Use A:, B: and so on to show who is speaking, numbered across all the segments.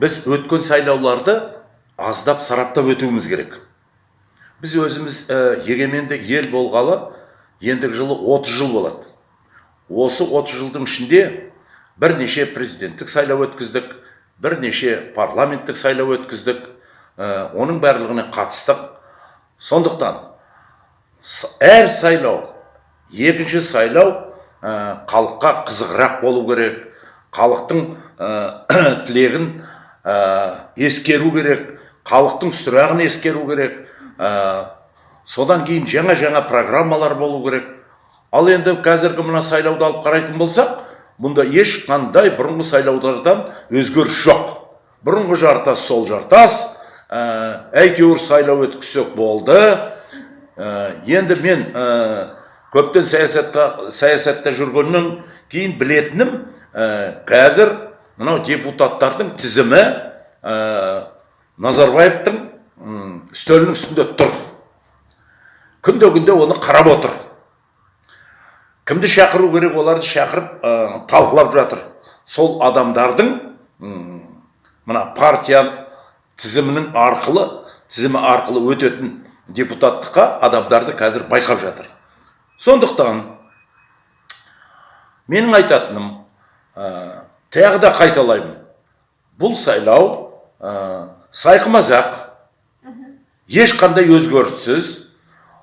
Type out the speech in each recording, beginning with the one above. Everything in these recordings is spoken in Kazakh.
A: біз өткен сайлауларды аздап сараптап өтуіміз керек. Біз өзіміз ә, егеменді ел болғалы ендігі жылы 30 жыл болады. Осы 30 жылдың ішінде бірнеше президенттік сайлау өткіздік бірнеше парламенттік сайлау өткіздік ә, оның барлығына қатыстық. Сондықтан әр сайлау екінші сайлау ә, халыққа қызығырақ болу керек. Халықтың ә, тілегін ә, ескеру керек халықтың сұрағын ескеру керек. Ә, содан кейін жаңа жаңа программалар болу керек. Ал енді қазіргі мына сайлауды алып қарайтын болсақ мұнда ешқандай бұрынғы сайлаулардан өзгеріс жоқ. Бұрынғы жартас сол жартас ә, әйтеуір сайлау өткізсек болды. Ә, енді мен ә, көптен саясатта саясатта жүргеннен кейін білетінім ә, қазір мынау депутаттардың тізімі ә, назарбаевтың үстелінің үстінде тұр. Күнде күнде оны қарап отыр. Кімді шақыру керек оларды шақырып ә, талқылап жатыр. Сол адамдардың мына партия тізімінің арқылы тізімі арқылы өтетін депутаттыққа адамдарды қазір байқап жатыр. Сондықтан менің айтатыным ә, тағы да қайталаймын. Бұл сайлау ә, сайқымазақ. Ешқандай өзгеріссіз.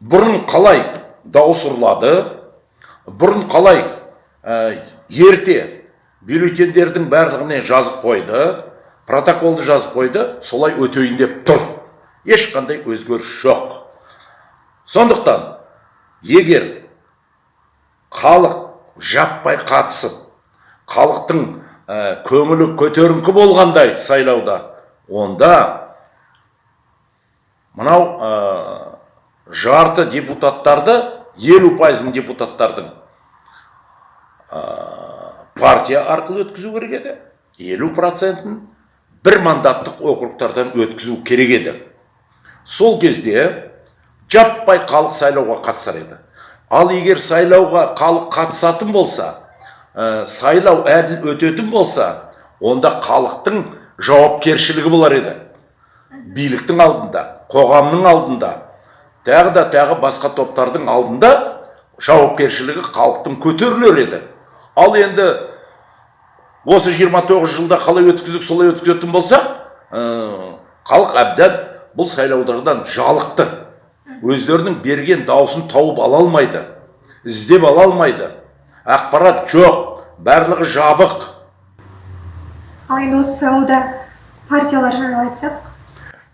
A: Бұрын қалай дауыс ұрлады бұрын қалай ә, ерте бюллетендердің барлығына жазып қойды протоколды жазып қойды солай өтейін деп тұр. Ешқандай өзгеріс жоқ. Сондықтан егер халық жаппай қатысып халықтың ә, көңілі көтеріңкі болғандай сайлауда. Онда мынау ә, жарты депутаттарды елу пайызын депутаттардың ә, партия арқылы өткізу керек еді. Елу процентін бір мандаттық округтардан өткізу керек еді. Сол кезде жаппай халық сайлауға қатысар еді. Ал егер сайлауға халық қатысатын болса ә, сайлау әділ өтетін болса онда халықтың жауапкершілігі болар еді. Биліктің алдында қоғамның алдында тағы да тағы басқа топтардың алдында жауапкершілігі халықтың көтерілер еді. Ал енді осы 29 жылда қалай өткіздік солай өткізетін болсақ ә, халық әбден бұл сайлаулардан жалықты. Өздерінің берген дауысын тауып ала алмайды іздеп ала алмайды. Ақпарат жоқ. Барлығы жабық.
B: Ал енді осы сайлауда партиялар жайлы айтсақ?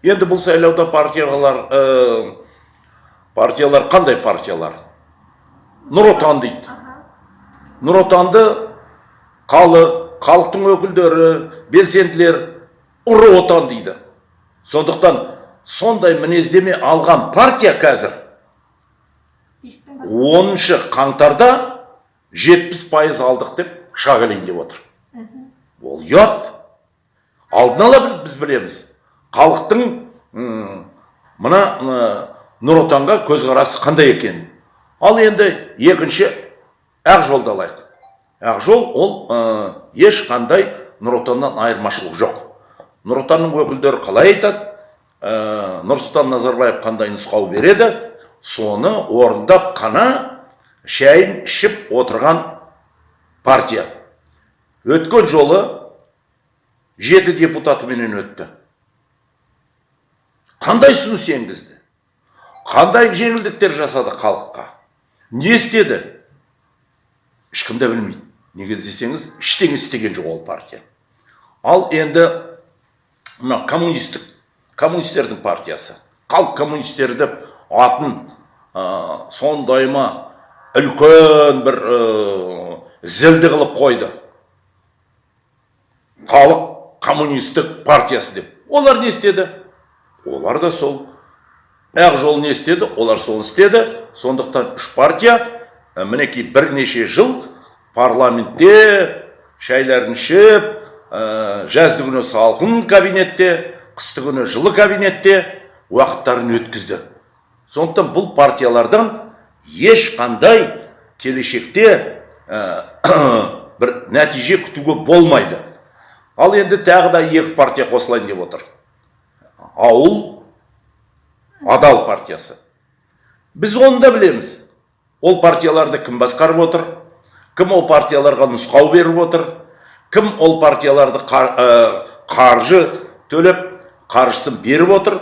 A: Енді бұл сайлауда партиялар ә, партиялар қандай партиялар? Нұр отан дейді. Нұр отанды халық халықтың өкілдері белсенділер ұры отан дейді. Сондықтан сондай мінездеме алған партия қазір оныншы қаңтарда жетпіс пайыз алдық деп шыға деп отыр. Ол ұят. Алдын ала біз білеміз. Халықтың мына нұр отанға көзқарасы қандай екенін ал енді екінші ақ жолды алайық. Ақ жол ол ешқандай нұр отаннан айырмашылық жоқ. Нұр отанның өкілдері қалай айтады? Ә, нұрсұлтан назарбаев қандай нұсқау береді? Соны орындап қана шайын ішіп отырған партия. Өткен жолы жеті депутатыменен өтті. Қандай ұсыныс енгізді? Қандай жеңілдіктер жасады халыққа? Не істеді? Ешкім де білмейді. Неге десеңіз ештеңе істеген жоқ ол партия. Ал енді мына коммунистік коммунистердің партиясы. Халық коммунистері деп атын ә, сондай ма үлкен бір зілді қылып қойды. Халық коммунистік партиясы деп. Олар не істеді? Олар да сол ақ жол не істеді? Олар соны істеді. Сондықтан үш партия ә, мінекей бірнеше жыл парламентте шайларын ішіп ә, жазды күні салқын кабинетте қысты күні жылы кабинетте уақыттарын өткізді. Сондықтан бұл партиялардан ешқандай келешекте ә, бір нәтиже күтуге болмайды. Ал енді тағы да екі партия қосылайын деп отыр. Ауыл адал партиясы. Біз оны да білеміз. Ол партияларды кім басқарып отыр? Кім ол партияларға нұсқау беріп отыр? Кім ол партияларды қар- ә, қаржы төлеп қаржысын беріп отыр?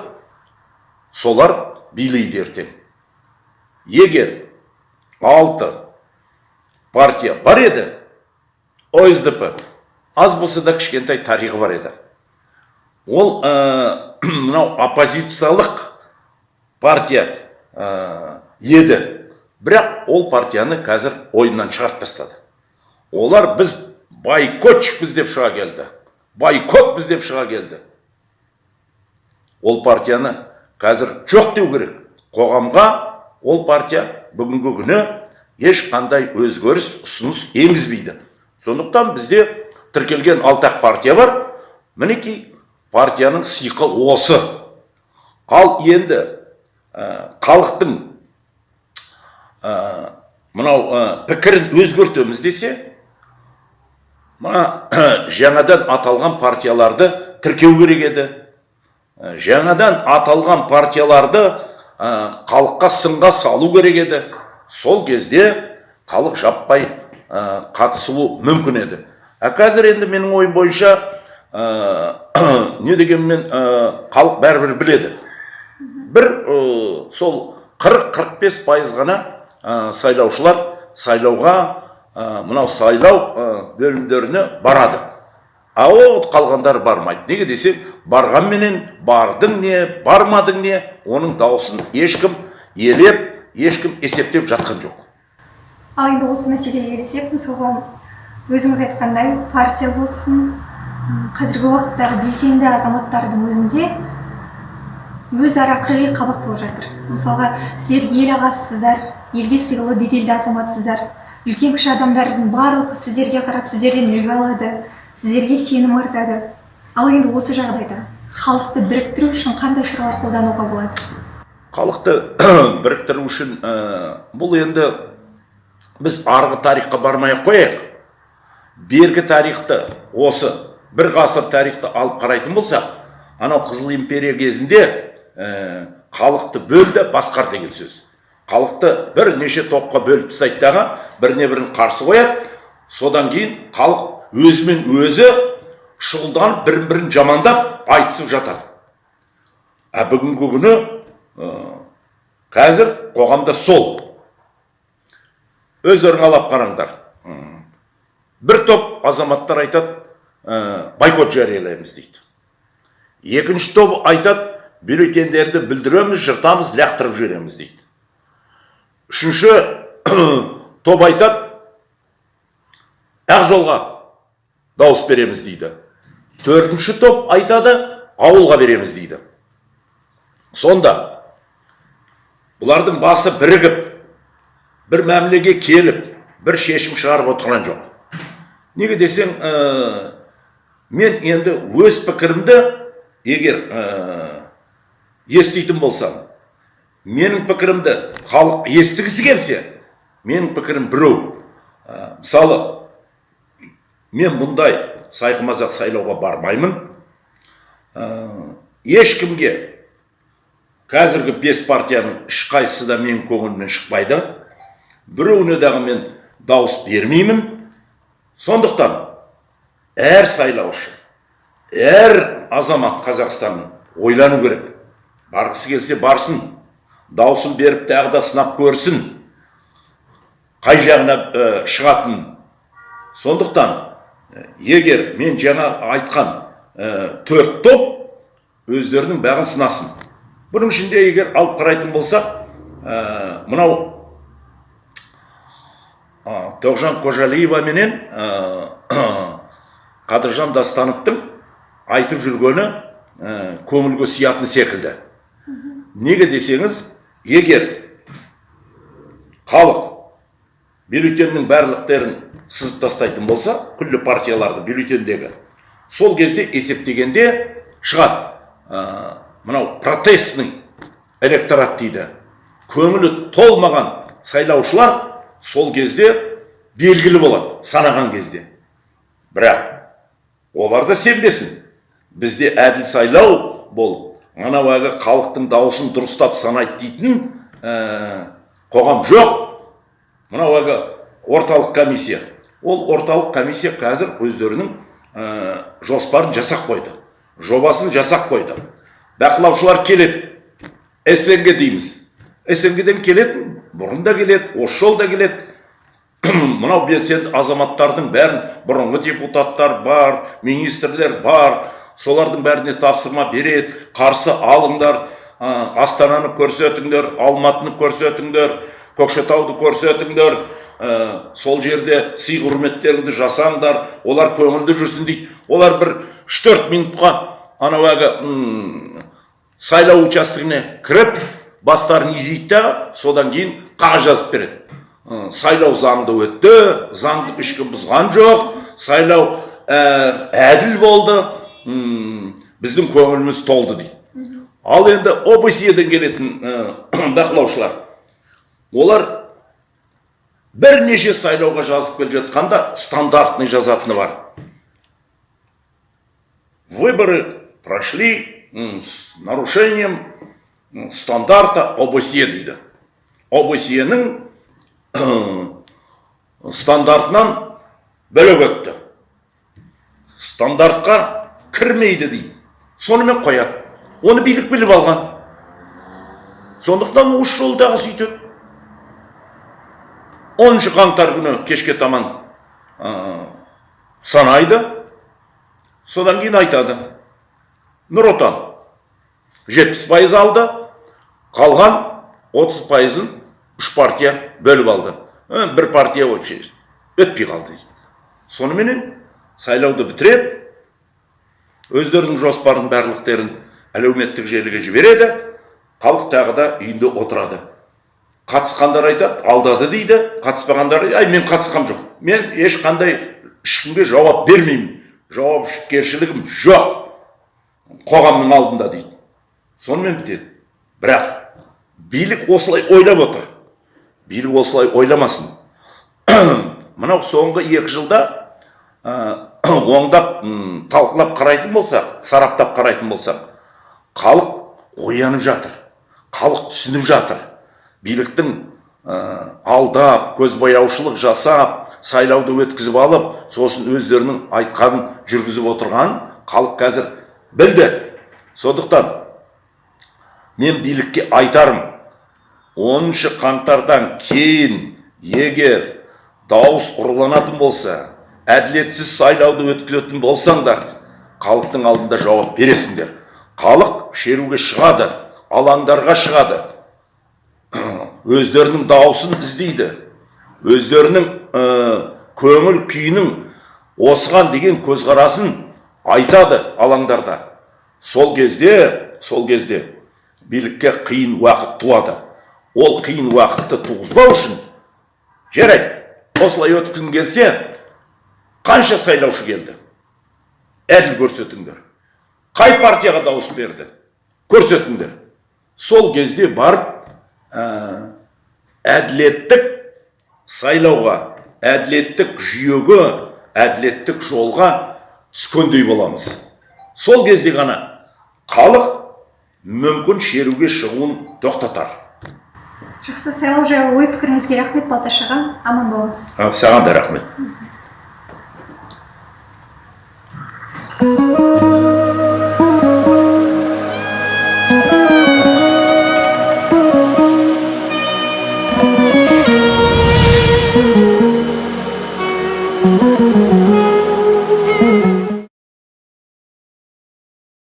A: Солар билейді ертең. Егер алты партия бар еді осдп аз болса да кішкентай тарихы бар еді. Ол ә, мынау оппозициялық партия ә, еді. Бірақ ол партияны қазір ойыннан шығарып тастады. Олар біз бойкотчикпіз деп шыға келді. Бойкотпіз деп шыға келді. Ол партияны қазір жоқ деу керек. Қоғамға ол партия бүгінгі күні ешқандай өзгеріс ұсыныс енгізбейді. Сондықтан бізде тіркелген алтақ партия бар. Мінекей партияның сиқы осы. Ал енді ә, халықтың ә, мынау ә, пікірін өзгертеміз десе мына жаңадан аталған партияларды тіркеу керек еді. Ә, жаңадан аталған партияларды ә, халыққа сынға салу керек еді. Сол кезде халық жаппай ә, қатысуы мүмкін еді. А қазір енді менің ойым бойынша ә, не дегенмен ә, халық бәрібір біледі. Бір ә, сол 40-45 пайыз ғана ә, сайлаушылар сайлауға ә, мынау сайлау ә, бөлімдеріне барады. А ол қалғандар бармайды. Неге десек барғанменен бардың не бармадың не оның дауысын ешкім елеп ешкім есептеп жатқан жоқ.
B: Ал енді осы мәселеге келсек мысалға өзіңіз айтқандай партия болсын қазіргі уақыттағы белсенді азаматтардың өзінде өзара қырғи қабақ болып жатыр. Мысалға сіздер ел ағасысыздар елге сыйлы беделді азаматсыздар үлкен кіші адамдардың барлығы сіздерге қарап сіздерден үлгі алады. Сіздерге сенім артады. Ал енді осы жағдайда халықты біріктіру үшін қандай шаралар қолдануға болады?
A: Халықты біріктіру үшін ә, бұл енді біз арғы тарихқа бармай ақ қояйық. Бергі тарихты осы бір ғасыр тарихты алып қарайтын болсақ анау қызыл империя кезінде ә, халықты бөл де басқар деген сөз. Халықты бірнеше топқа бөліп тастайды дағы біріне бірін қарсы қояды. Содан кейін халық өзімен өзі шұғылданып бірін бірін жамандап айтысып жатады. А бүгінгі күні қазір қоғамда сол. Өздерің алап қараңдар. Бір топ азаматтар айтады ә, бойкот жариялаймыз дейді. Екінші топ айтады бюллетендерді бүлдіреміз жыртамыз лақтырып жібереміз дейді. Үшінші топ айтады ақ жолға дауыс береміз дейді. Төртінші топ айтады ауылға береміз дейді. Сонда бұлардың басы бірігіп бір мәмілеге келіп бір шешім шығарып отырған жоқ. Неге десең ә, мен енді өз пікірімді егер ә, еститін болсам менің пікірімді халық естігісі келсе менің пікірім біреу. Ә, мысалы мен бұндай сайқымазақ сайлауға бармаймын. Ә, ешкімге қазіргі бес партияның ешқайсысы да менің көңілімнен шықпайды. Біреуіне дағы мен дауыс бермеймін. Сондықтан әр сайлаушы әр азамат қазақстанның ойлану керек. Барғысы келсе барсын дауысын беріп тағы да сынап көрсін қай жағына ә, шығатынын сондықтан егер мен жаңа айтқан ә, төрт топ өздерінің бәрін сынасын бұның ішінде егер алып қарайтын болсақ ә, мынау ә, тоғжан қожалиева менен ә, қадыржан дастановтың айтып жүргені ә, көңілге сиятын секілді. Неге десеңіз егер халық бюллетеннің барлықтерін сызып тастайтын болса күллі партияларды бюллетендегі сол кезде есептегенде шығады. Ә, мынау протестный электорат дейді. Көңілі толмаған сайлаушылар сол кезде белгілі болады санаған кезде. Бірақ олар да сенбесін. Бізде әділ сайлау болып анау әлгі халықтың дауысын дұрыстап санайды дейтін ә, қоғам жоқ. Мынау әлгі орталық комиссия. Ол орталық комиссия қазір өздерінің ә, жоспарын жасап қойды жобасын жасап қойды. Бақылаушылар келеді. Снг дейміз. Снг-ден келетін бұрын да келеді осы жолда келеді. Мынау белсенді азаматтардың бәрін бұрынғы депутаттар бар министрлер бар солардың бәріне тапсырма береді қарсы алыңдар ә, астананы көрсетіңдер алматыны көрсетіңдер. Көкшетауды көрсетіңдер ә, сол жерде сый құрметтеріңді жасаңдар олар көңілді жүрсін дейді. Олар бір үш төрт минутқа анау әлгі сайлау учаскесіне кіріп бастарын изейді да содан кейін қағаз жазып береді. Ы, сайлау заңды өтті заңды ешкім бұзған жоқ. Сайлау ә, әділ болды м, біздің көңіліміз толды дейді. Ал енді обсе-ден келетін ә, бақылаушылар. Олар бірнеше сайлауға жазып келе жатқанда стандартный жазатыны бар. Выборы прошли с нарушением стандарта обсе дейді. Обсе-нің стандартынан бөлек өтті. Стандартқа кірмейді дейді. Сонымен қояды. Оны билік біліп алған. Сондықтан осы жолдағы сөйтеді оныншы қаңтар күні кешке таман санайды содан кейін айтады нұр отан жетпіс пайыз алды қалған отыз пайызын үш партия бөліп алды бір партия вообще өтпей қалды дейді соныменен сайлауды бітіреді өздерінің жоспарын барлықтерін әлеуметтік желіге жібереді халық тағы да үйінде отырады қатысқандар айтады алдады дейді қатыспағандар ай мен қатысқам жоқ. Мен ешқандай ешкімге жауап бермеймін. Жауапкершілігім жоқ. Қоғамның алдында дейді. Сонымен бітеді. Бірақ билік осылай ойлап отыр. Билік осылай ойламасын. Мынау соңғы екі жылда ә, оңдап талқылап қарайтын болсақ сараптап қарайтын болсақ халық оянып жатыр. Халық түсініп жатыр. Биліктің ә, алдап көзбояушылық жасап сайлауды өткізіп алып сосын өздерінің айтқанын жүргізіп отырғанын халық қазір білді. Сондықтан мен билікке айтарым оныншы қаңтардан кейін егер дауыс ұрланатын болса әділетсіз сайлауды өткізетін болсаңдар халықтың алдында жауап бересіңдер. Халық шеруге шығады алаңдарға шығады. Өздерінің дауысын іздейді. Өздерінің ә, көңіл күйінің осыған деген көзқарасын айтады алаңдарда. Сол кезде сол кезде билікке қиын уақыт туады. Ол қиын уақытты туғызбау үшін жарайды. Осылай өткізгің келсе қанша сайлаушы келді? Әділ көрсетіңдер. Қай партияға дауыс берді? Көрсетіңдер. Сол кезде барып ә, әділеттік сайлауға әділеттік жүйеге әділеттік жолға түскендей боламыз. Сол кезде ғана халық мүмкін шеруге шығуын тоқтатар.
B: Жақсы сайлау жайлы ой пікіріңізге рахмет балташ аға. Аман болыңыз.
A: Саған да рахмет.